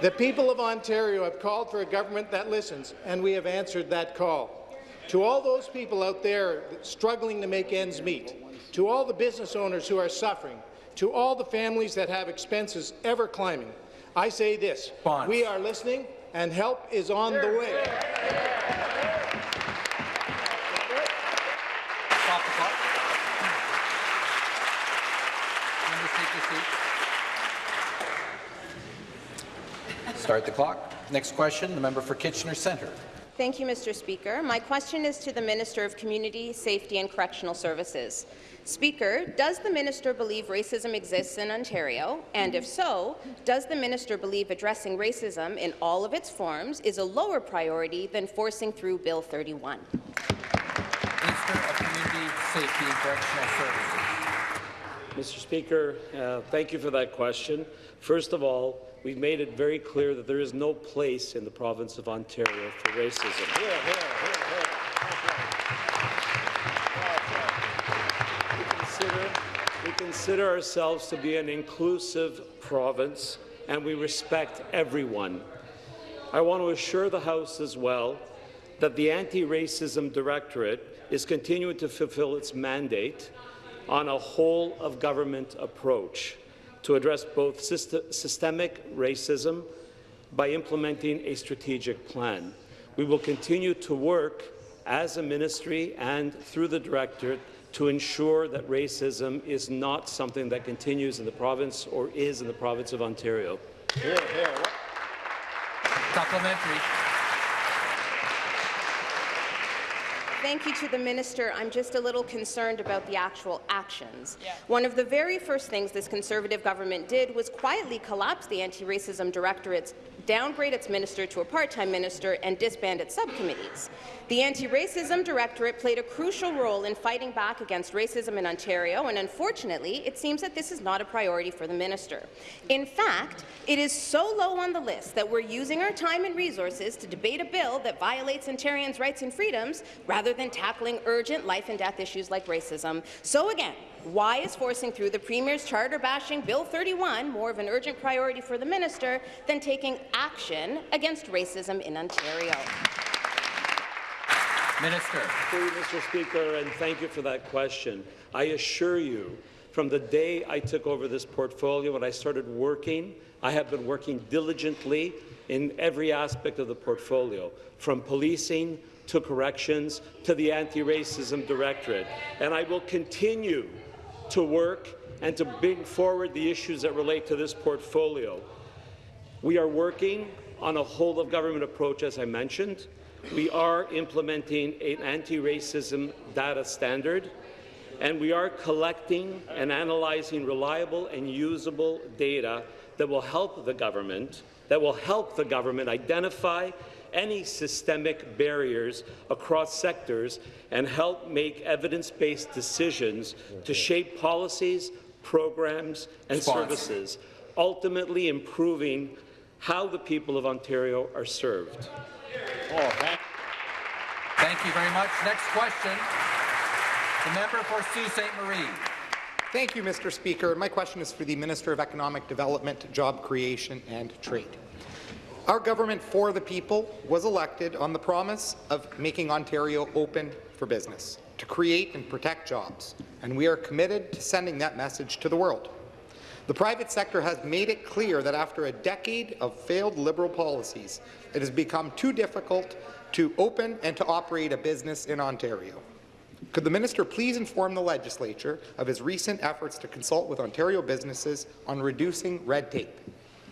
The people of Ontario have called for a government that listens, and we have answered that call. To all those people out there struggling to make ends meet, to all the business owners who are suffering, to all the families that have expenses ever climbing, I say this, Bonds. we are listening and help is on the way. Stop the clock. Members take your seats. Start the clock. Next question, the member for Kitchener Centre. Thank you, Mr. Speaker. My question is to the Minister of Community, Safety and Correctional Services. Speaker, does the minister believe racism exists in Ontario? And if so, does the minister believe addressing racism in all of its forms is a lower priority than forcing through Bill 31? Minister of Community, Safety and Correctional Services. Mr. Speaker, uh, thank you for that question. First of all, we've made it very clear that there is no place in the province of Ontario for racism. Hear, hear, here, we, consider, we consider ourselves to be an inclusive province, and we respect everyone. I want to assure the House as well that the Anti-Racism Directorate is continuing to fulfill its mandate on a whole-of-government approach to address both systemic racism by implementing a strategic plan. we will continue to work as a ministry and through the directorate to ensure that racism is not something that continues in the province or is in the province of Ontario. Hear, hear. Supplementary. Thank you to the minister. I'm just a little concerned about the actual actions. One of the very first things this Conservative government did was quietly collapse the Anti-Racism Directorate's downgrade its minister to a part-time minister, and disband its subcommittees. The Anti-Racism Directorate played a crucial role in fighting back against racism in Ontario, and unfortunately, it seems that this is not a priority for the minister. In fact, it is so low on the list that we're using our time and resources to debate a bill that violates Ontarians' rights and freedoms rather than tackling urgent life and death issues like racism. So again, why is forcing through the Premier's charter-bashing Bill 31 more of an urgent priority for the minister than taking action against racism in Ontario? Minister. Through you, Mr. Speaker, and thank you for that question. I assure you, from the day I took over this portfolio and I started working, I have been working diligently in every aspect of the portfolio, from policing to corrections to the Anti-Racism Directorate. And I will continue to work and to bring forward the issues that relate to this portfolio. We are working on a whole-of-government approach, as I mentioned. We are implementing an anti-racism data standard, and we are collecting and analyzing reliable and usable data that will help the government that will help the government identify any systemic barriers across sectors and help make evidence-based decisions to shape policies, programs and Response. services, ultimately improving how the people of Ontario are served. Oh, thank, thank you very much. Next question. The member for Sault Ste. Marie. Thank you, Mr. Speaker. My question is for the Minister of Economic Development, Job Creation and Trade. Our government for the people was elected on the promise of making Ontario open for business, to create and protect jobs, and we are committed to sending that message to the world. The private sector has made it clear that after a decade of failed Liberal policies, it has become too difficult to open and to operate a business in Ontario. Could the minister please inform the legislature of his recent efforts to consult with Ontario businesses on reducing red tape?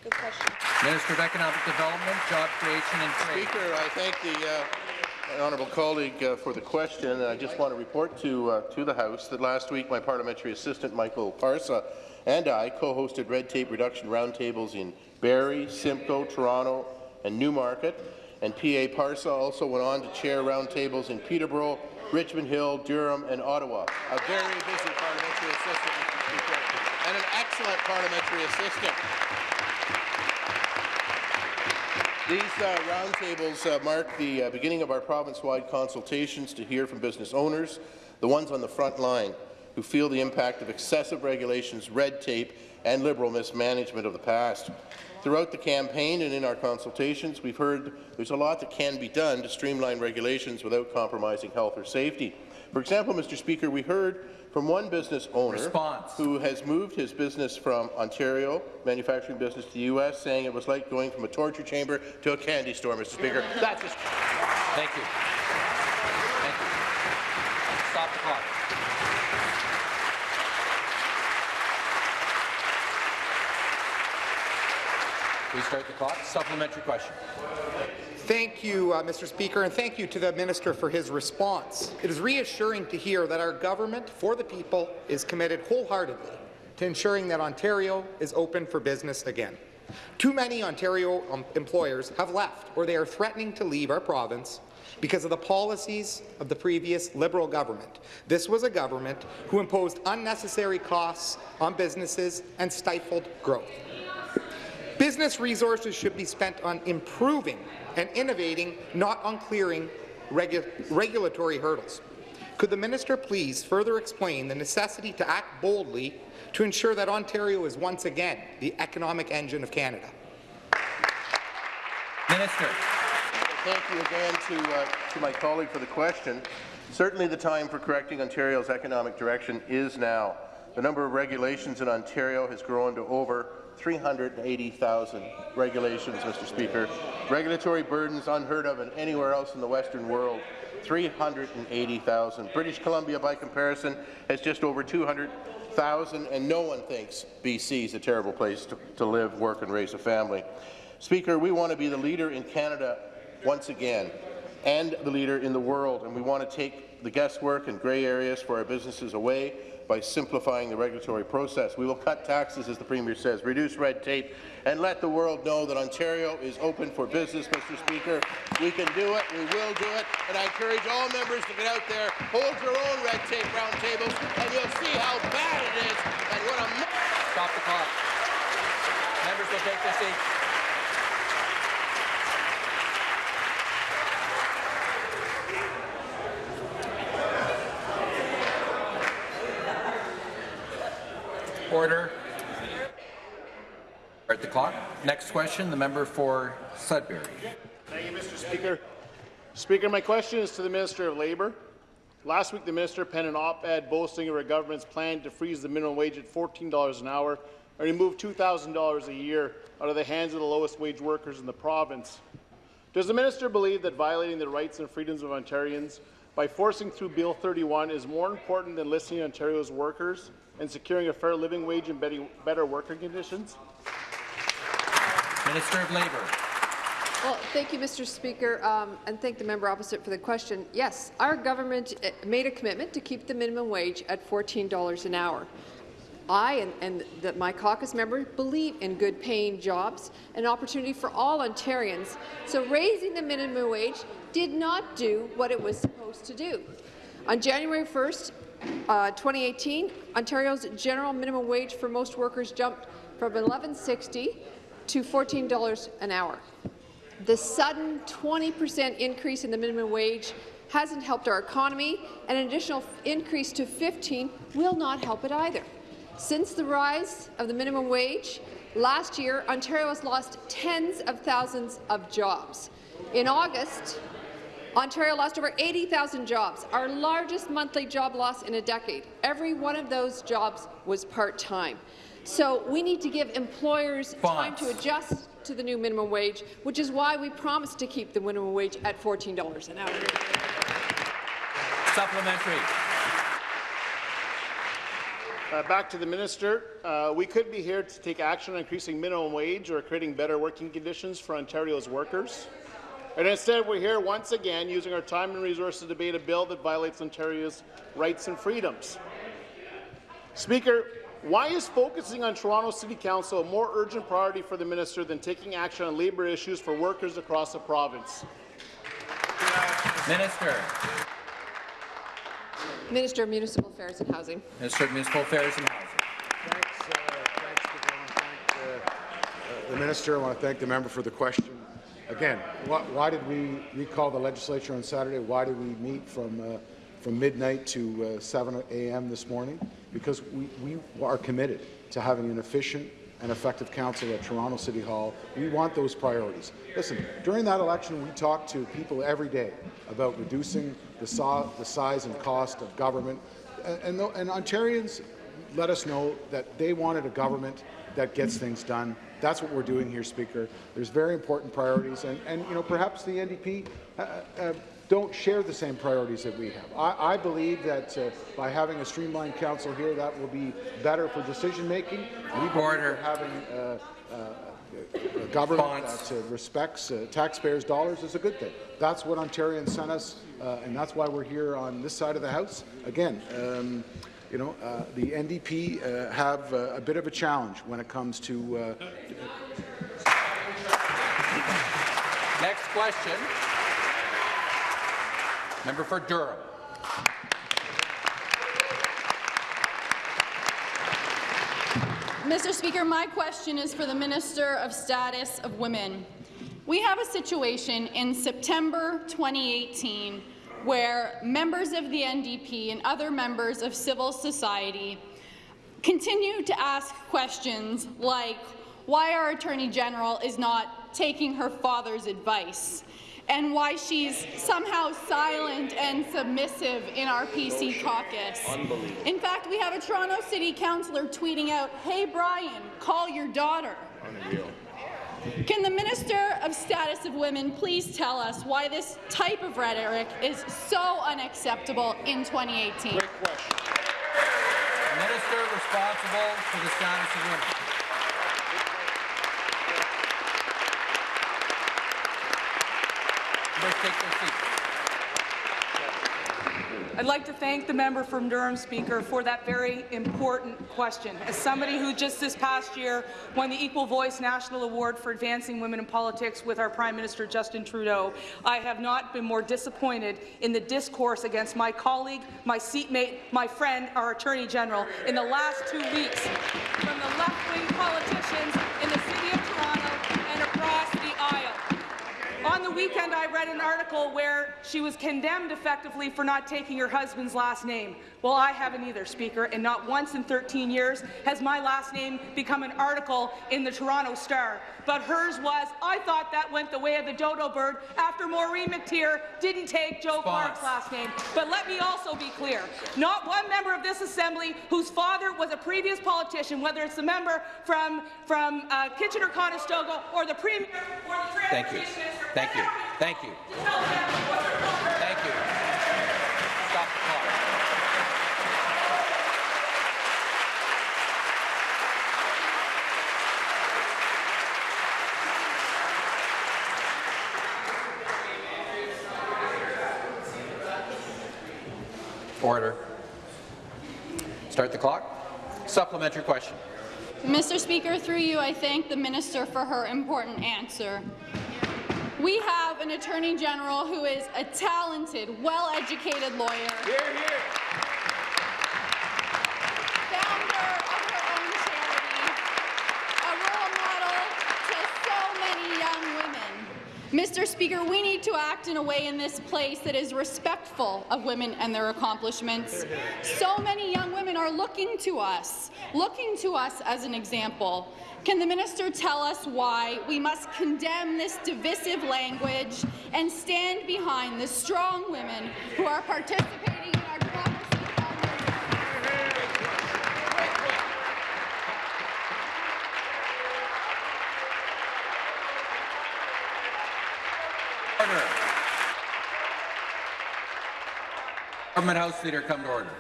Good question. Minister of Economic Development, Job Creation and Trade. Speaker, I thank the uh, honourable colleague uh, for the question. I just want to report to uh, to the House that last week my parliamentary assistant Michael Parsa and I co-hosted red tape reduction roundtables in Barrie, Simcoe, Toronto, and Newmarket. And PA Parsa also went on to chair roundtables in Peterborough, Richmond Hill, Durham, and Ottawa. A very busy parliamentary assistant, Mr. Speaker, and an excellent parliamentary assistant. These uh, roundtables uh, mark the uh, beginning of our province-wide consultations to hear from business owners, the ones on the front line, who feel the impact of excessive regulations, red tape, and Liberal mismanagement of the past. Throughout the campaign and in our consultations, we've heard there's a lot that can be done to streamline regulations without compromising health or safety. For example, Mr. Speaker, we heard from one business owner Response. who has moved his business from Ontario, manufacturing business, to the U.S., saying it was like going from a torture chamber to a candy store, Mr. Speaker. That's just Thank you. Thank you. Stop the clock. Restart the clock. Supplementary question. Thank you, uh, Mr. Speaker, and thank you to the minister for his response. It is reassuring to hear that our government for the people is committed wholeheartedly to ensuring that Ontario is open for business again. Too many Ontario um, employers have left or they are threatening to leave our province because of the policies of the previous Liberal government. This was a government who imposed unnecessary costs on businesses and stifled growth. Business resources should be spent on improving and innovating, not on clearing regu regulatory hurdles. Could the minister please further explain the necessity to act boldly to ensure that Ontario is once again the economic engine of Canada? Minister. Thank you again to, uh, to my colleague for the question. Certainly the time for correcting Ontario's economic direction is now. The number of regulations in Ontario has grown to over 380,000 regulations, Mr. Speaker. Regulatory burdens unheard of in anywhere else in the Western world. 380,000. British Columbia, by comparison, has just over 200,000, and no one thinks BC is a terrible place to, to live, work, and raise a family. Speaker, we want to be the leader in Canada once again, and the leader in the world, and we want to take the guesswork and grey areas for our businesses away by simplifying the regulatory process. We will cut taxes, as the Premier says, reduce red tape, and let the world know that Ontario is open for business, Mr. Speaker. We can do it, we will do it, and I encourage all members to get out there, hold your own red tape round tables, and you'll see how bad it is and what a... Stop the clock. Members will take their seats. Order. Start the clock. Next question, the member for Sudbury. Thank you, Mr. Speaker. Speaker, my question is to the Minister of Labour. Last week, the minister penned an op-ed boasting of our government's plan to freeze the minimum wage at $14 an hour and remove $2,000 a year out of the hands of the lowest wage workers in the province. Does the minister believe that violating the rights and freedoms of Ontarians by forcing through Bill 31 is more important than listening to Ontario's workers and securing a fair living wage and better working conditions? Minister of Labour. Well, thank you, Mr. Speaker, um, and thank the member opposite for the question. Yes, our government eh, made a commitment to keep the minimum wage at $14 an hour. I and, and the, my caucus members believe in good paying jobs and opportunity for all Ontarians, so raising the minimum wage did not do what it was supposed to do. On January 1st, uh, 2018, Ontario's general minimum wage for most workers jumped from 11.60 to $14 an hour. The sudden 20% increase in the minimum wage hasn't helped our economy, and an additional increase to 15 will not help it either. Since the rise of the minimum wage, last year, Ontario has lost tens of thousands of jobs. In August, Ontario lost over 80,000 jobs, our largest monthly job loss in a decade. Every one of those jobs was part-time. So we need to give employers time to adjust to the new minimum wage, which is why we promised to keep the minimum wage at $14 an hour. Supplementary. Uh, back to the minister. Uh, we could be here to take action on increasing minimum wage or creating better working conditions for Ontario's workers. And instead, we're here once again using our time and resources to debate a bill that violates Ontario's rights and freedoms. Speaker, why is focusing on Toronto City Council a more urgent priority for the minister than taking action on labour issues for workers across the province? Minister. Minister of Municipal Affairs and Housing. Minister of Municipal Affairs and Housing. Thanks, uh, thanks thank, uh, the minister. I want to thank the member for the question. Again, why, why, did we recall the legislature on Saturday? Why did we meet from uh, from midnight to uh, 7 a.m. this morning? because we, we are committed to having an efficient and effective council at Toronto City Hall. We want those priorities. Listen, during that election, we talked to people every day about reducing the, so the size and cost of government, and, and, and Ontarians let us know that they wanted a government that gets things done. That's what we're doing here, Speaker. There's very important priorities, and, and you know, perhaps the NDP uh, uh, don't share the same priorities that we have. I, I believe that uh, by having a streamlined council here, that will be better for decision making. We Order. having uh, uh, a government that uh, respects uh, taxpayers' dollars is a good thing. That's what Ontarians sent us, uh, and that's why we're here on this side of the House. Again, um, you know, uh, the NDP uh, have uh, a bit of a challenge when it comes to. Next question. Member for Durham. Mr. Speaker, my question is for the Minister of Status of Women. We have a situation in September 2018 where members of the NDP and other members of civil society continue to ask questions like why our Attorney General is not taking her father's advice and why she's somehow silent and submissive in our PC caucus. In fact, we have a Toronto City Councillor tweeting out, Hey Brian, call your daughter. Can the Minister of Status of Women please tell us why this type of rhetoric is so unacceptable in 2018? Minister responsible for the status of women. Please take their seats. I'd like to thank the member from Durham, Speaker, for that very important question. As somebody who just this past year won the Equal Voice National Award for Advancing Women in Politics with our Prime Minister Justin Trudeau, I have not been more disappointed in the discourse against my colleague, my seatmate, my friend, our Attorney General, in the last two weeks from the left-wing politicians in the City of Toronto and across the aisle. On the weekend, I read an article where she was condemned effectively for not taking her husband's last name. Well, I haven't either, Speaker, and not once in 13 years has my last name become an article in the Toronto Star. But hers was, I thought that went the way of the dodo bird after Maureen McTeer didn't take Joe Clark's last name. But let me also be clear, not one member of this Assembly whose father was a previous politician, whether it's the member from, from uh, Kitchener-Conestoga or the Premier or the Thank you. Thank you. Thank you. Thank you. Stop the clock. Order. Start the clock. Supplementary question. Mr. Speaker, through you, I thank the minister for her important answer. We have an Attorney General who is a talented, well-educated lawyer. Founder of her own charity, a role model to so many young women. Mr. Speaker, we need to act in a way in this place that is respectful of women and their accomplishments. So many young women are looking to us, looking to us as an example. Can the minister tell us why we must condemn this divisive language and stand behind the strong women who are participating in our democracy? Order. Government House Leader, come to order.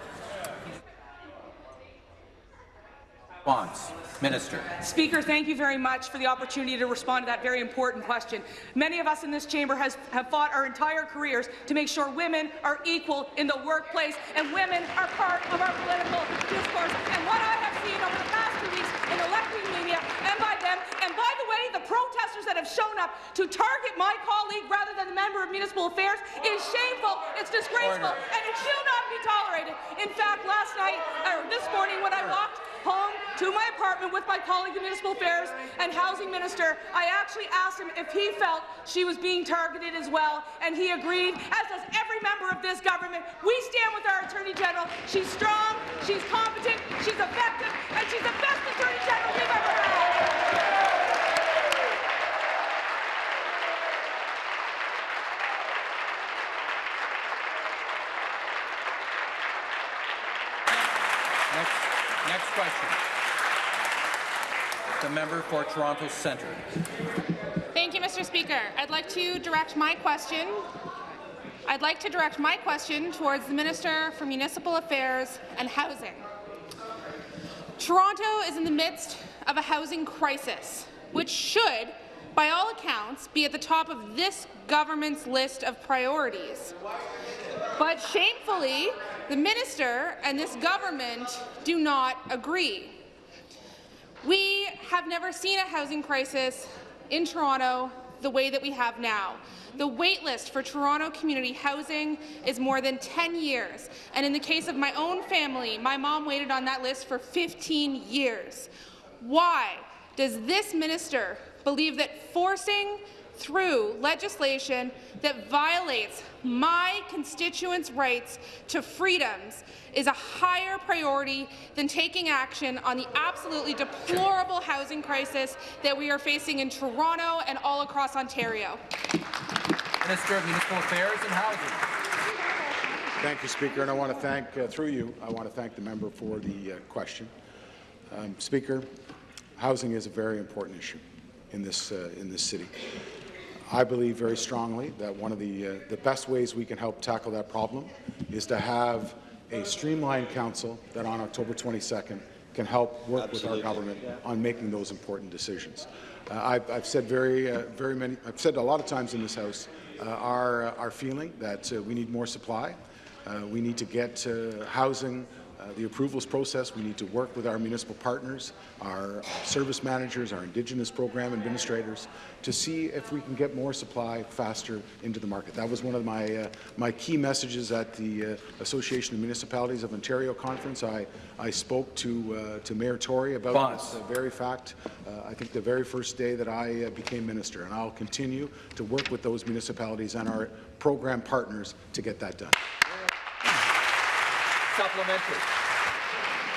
Response. Minister. Speaker, thank you very much for the opportunity to respond to that very important question. Many of us in this chamber has, have fought our entire careers to make sure women are equal in the workplace and women are part of our political discourse. And what I have seen over the past two weeks in elected media and by them, and by the way, the protesters that have shown up to target my colleague rather than the member of municipal affairs is shameful, it's disgraceful, Order. and it should not be tolerated. In fact, last night, or this morning when I walked home to my apartment with my colleague, the Municipal Affairs and Housing Minister, I actually asked him if he felt she was being targeted as well, and he agreed, as does every member of this government. We stand with our Attorney General. She's strong, she's competent, she's effective, and she's the best Attorney General we've ever had. Next, next question. The member for Toronto Centre. Thank you, Mr. Speaker. I'd like to direct my question. I'd like to direct my question towards the Minister for Municipal Affairs and Housing. Toronto is in the midst of a housing crisis, which should, by all accounts, be at the top of this government's list of priorities. But shamefully, the minister and this government do not agree. We have never seen a housing crisis in Toronto the way that we have now. The wait list for Toronto community housing is more than 10 years, and in the case of my own family, my mom waited on that list for 15 years. Why does this minister believe that forcing through legislation that violates my constituents' rights to freedoms is a higher priority than taking action on the absolutely deplorable housing crisis that we are facing in Toronto and all across Ontario. Minister of Municipal Affairs and Housing. Thank you, Speaker, and I want to thank, uh, through you, I want to thank the member for the uh, question. Um, Speaker, housing is a very important issue in this, uh, in this city. I believe very strongly that one of the, uh, the best ways we can help tackle that problem is to have a streamlined council that on October 22nd can help work Absolutely. with our government on making those important decisions. Uh, I've, I've said very, uh, very many, I've said a lot of times in this House uh, our, uh, our feeling that uh, we need more supply. Uh, we need to get uh, housing, uh, the approvals process. We need to work with our municipal partners, our, our service managers, our Indigenous program administrators, to see if we can get more supply faster into the market. That was one of my, uh, my key messages at the uh, Association of Municipalities of Ontario conference. I, I spoke to, uh, to Mayor Tory about Bonds. this very fact, uh, I think the very first day that I uh, became minister, and I'll continue to work with those municipalities and our program partners to get that done. Supplementary.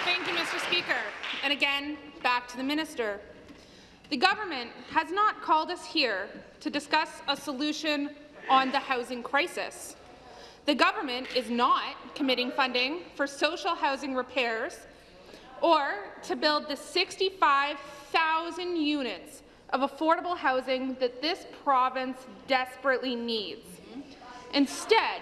Thank you, Mr. Speaker. And again, back to the minister. The government has not called us here to discuss a solution on the housing crisis. The government is not committing funding for social housing repairs or to build the 65,000 units of affordable housing that this province desperately needs. Instead,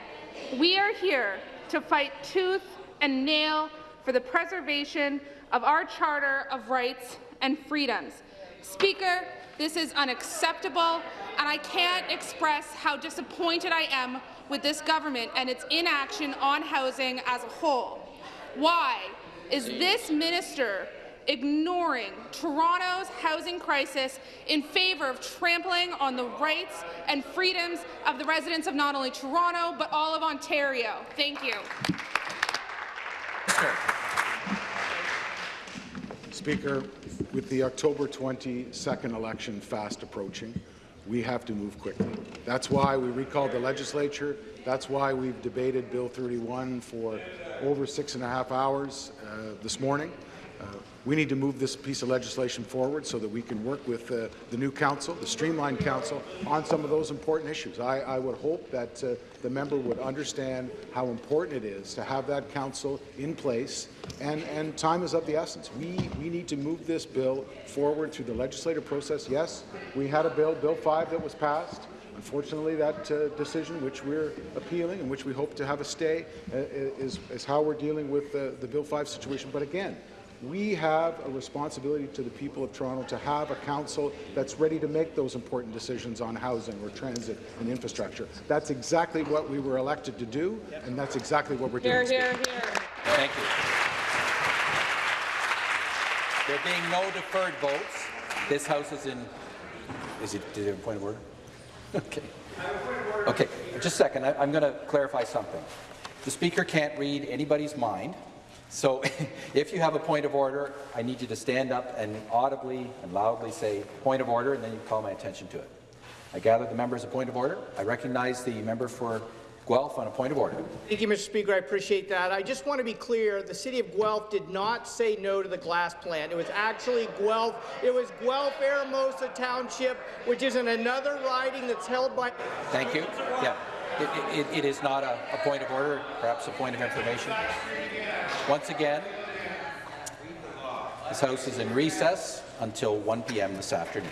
we are here to fight tooth and nail for the preservation of our Charter of Rights and Freedoms. Speaker, this is unacceptable, and I can't express how disappointed I am with this government and its inaction on housing as a whole. Why is this minister ignoring Toronto's housing crisis in favor of trampling on the rights and freedoms of the residents of not only Toronto, but all of Ontario? Thank you. Speaker, with the October 22nd election fast approaching, we have to move quickly. That's why we recalled the legislature. That's why we've debated Bill 31 for over six and a half hours uh, this morning. Uh, we need to move this piece of legislation forward so that we can work with uh, the new council, the streamlined council, on some of those important issues. I, I would hope that uh, the member would understand how important it is to have that council in place, and, and time is of the essence. We, we need to move this bill forward through the legislative process. Yes, we had a bill, Bill 5, that was passed. Unfortunately, that uh, decision, which we're appealing and which we hope to have a stay, uh, is, is how we're dealing with uh, the Bill 5 situation. But again, we have a responsibility to the people of Toronto to have a council that's ready to make those important decisions on housing or transit and infrastructure. That's exactly what we were elected to do, and that's exactly what we're Here, doing. here, Speaker. here. Thank you. There being no deferred votes, this House is in. Is it? Did you have a point of order? *laughs* Okay. Okay. Just a second. I, I'm going to clarify something. The Speaker can't read anybody's mind. So *laughs* if you have a point of order, I need you to stand up and audibly and loudly say, point of order, and then you call my attention to it. I gather the member has a point of order. I recognize the member for Guelph on a point of order. Thank you, Mr. Speaker. I appreciate that. I just want to be clear, the City of Guelph did not say no to the glass plant. It was actually Guelph. It was Guelph Eramosa Township, which is in another riding that's held by... Thank you. Yeah. It, it, it is not a, a point of order, perhaps a point of information. Once again, this House is in recess until 1 p.m. this afternoon.